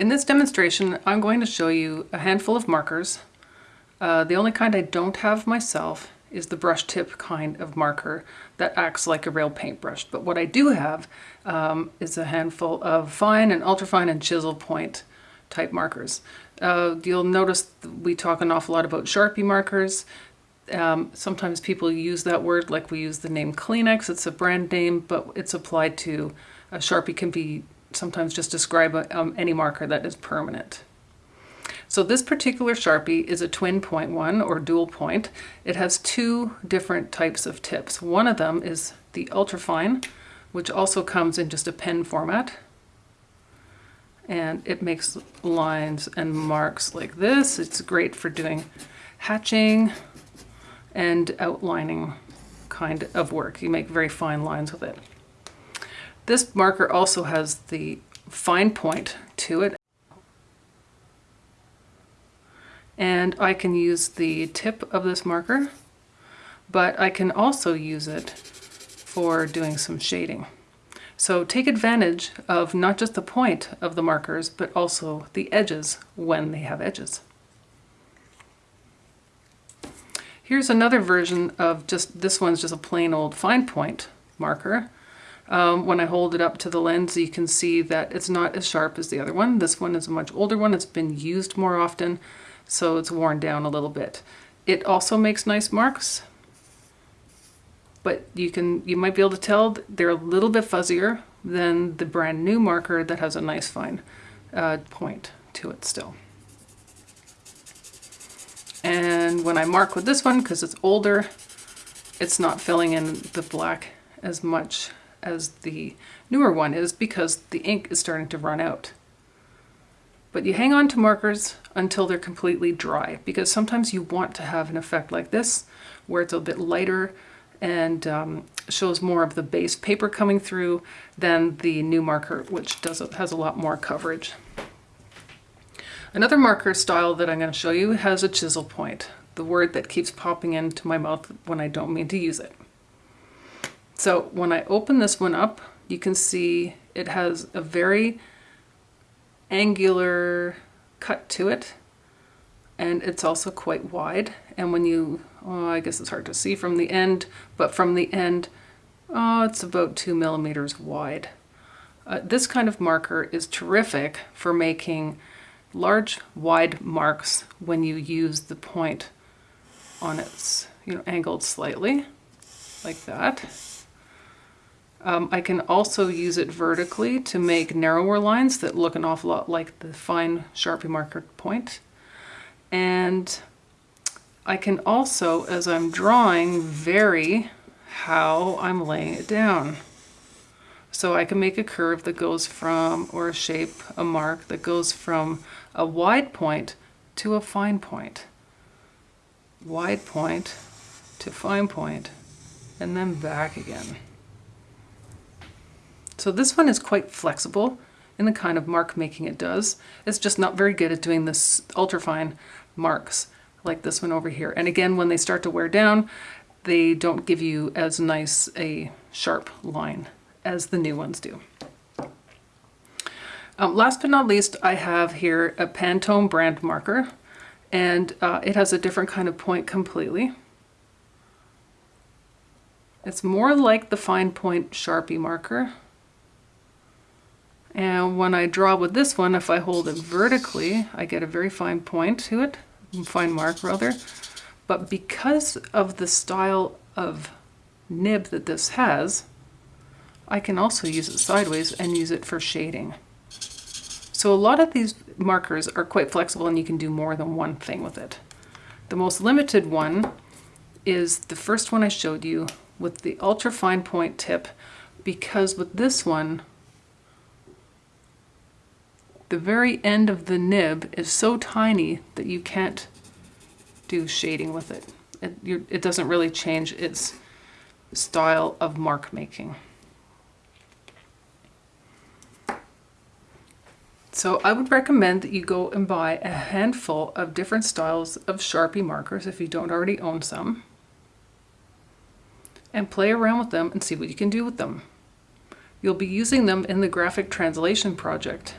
In this demonstration, I'm going to show you a handful of markers. Uh, the only kind I don't have myself is the brush tip kind of marker that acts like a real paintbrush. But what I do have um, is a handful of fine and ultrafine and chisel point type markers. Uh, you'll notice we talk an awful lot about Sharpie markers. Um, sometimes people use that word like we use the name Kleenex. It's a brand name, but it's applied to a Sharpie can be sometimes just describe a, um, any marker that is permanent. So this particular Sharpie is a twin point one or dual point. It has two different types of tips. One of them is the ultrafine, which also comes in just a pen format. And it makes lines and marks like this. It's great for doing hatching and outlining kind of work. You make very fine lines with it. This marker also has the fine point to it. And I can use the tip of this marker, but I can also use it for doing some shading. So take advantage of not just the point of the markers, but also the edges when they have edges. Here's another version of just, this one's just a plain old fine point marker. Um, when I hold it up to the lens, you can see that it's not as sharp as the other one. This one is a much older one. It's been used more often, so it's worn down a little bit. It also makes nice marks, but you can you might be able to tell they're a little bit fuzzier than the brand new marker that has a nice fine uh, point to it still. And when I mark with this one, because it's older, it's not filling in the black as much as the newer one is because the ink is starting to run out. But you hang on to markers until they're completely dry because sometimes you want to have an effect like this where it's a bit lighter and um, shows more of the base paper coming through than the new marker which does has a lot more coverage. Another marker style that I'm going to show you has a chisel point, the word that keeps popping into my mouth when I don't mean to use it. So when I open this one up, you can see it has a very angular cut to it and it's also quite wide. And when you oh, I guess it's hard to see from the end but from the end oh it's about two millimeters wide. Uh, this kind of marker is terrific for making large wide marks when you use the point on its you know angled slightly like that um, I can also use it vertically to make narrower lines that look an awful lot like the fine Sharpie marker point. And I can also, as I'm drawing, vary how I'm laying it down. So I can make a curve that goes from, or a shape, a mark that goes from a wide point to a fine point. Wide point to fine point, and then back again. So this one is quite flexible in the kind of mark making it does. It's just not very good at doing this ultrafine marks like this one over here. And again, when they start to wear down, they don't give you as nice a sharp line as the new ones do. Um, last but not least, I have here a Pantone brand marker and uh, it has a different kind of point completely. It's more like the fine point Sharpie marker. And when I draw with this one, if I hold it vertically, I get a very fine point to it, fine mark rather. But because of the style of nib that this has, I can also use it sideways and use it for shading. So a lot of these markers are quite flexible and you can do more than one thing with it. The most limited one is the first one I showed you with the ultra fine point tip because with this one the very end of the nib is so tiny that you can't do shading with it. It, it doesn't really change its style of mark making. So I would recommend that you go and buy a handful of different styles of Sharpie markers if you don't already own some and play around with them and see what you can do with them. You'll be using them in the graphic translation project